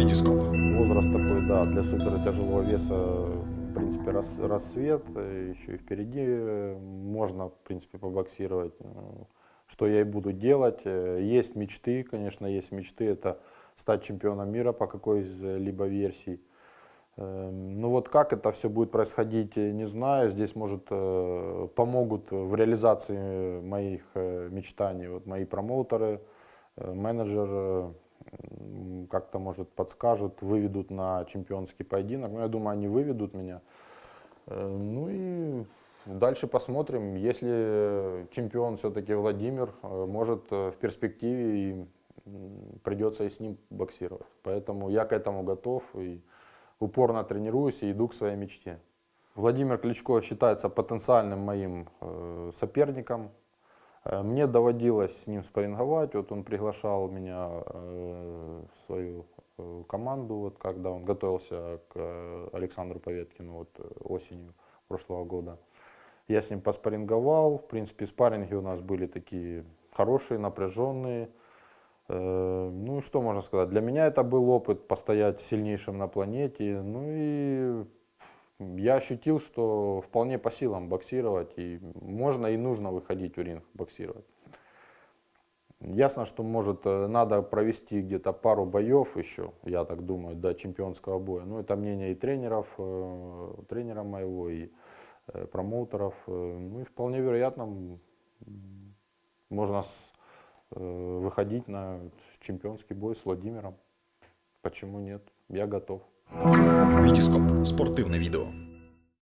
Витископ. Возраст такой, да, для супер тяжелого веса, в принципе, рас, рассвет, э, еще и впереди э, можно, в принципе, побоксировать, э, что я и буду делать. Есть мечты, конечно, есть мечты, это стать чемпионом мира по какой-либо версии. Ну вот как это все будет происходить, не знаю. Здесь, может, помогут в реализации моих мечтаний вот мои промоутеры, менеджер, как-то, может, подскажут, выведут на чемпионский поединок. Ну, я думаю, они выведут меня. Э, ну и дальше посмотрим. Если чемпион все-таки Владимир, э, может, э, в перспективе придется и с ним боксировать. Поэтому я к этому готов и упорно тренируюсь и иду к своей мечте. Владимир Кличко считается потенциальным моим соперником мне доводилось с ним спарринговать, вот он приглашал меня э, в свою э, команду, вот когда он готовился к Александру Поветкину вот осенью прошлого года. Я с ним поспарринговал, в принципе спарринги у нас были такие хорошие, напряженные. Ну и что можно сказать, для меня это был опыт постоять сильнейшим на планете, ну и я ощутил, что вполне по силам боксировать, и можно и нужно выходить в ринг боксировать. Ясно, что может э, надо провести где-то пару боев еще, я так думаю, до чемпионского боя. Ну, это мнение и тренеров, э, тренера моего, и э, промоутеров. Ну и вполне вероятно, можно выходить на чемпионский бой с Владимиром. Почему нет? Я готов. Витископ. Спортивне відео.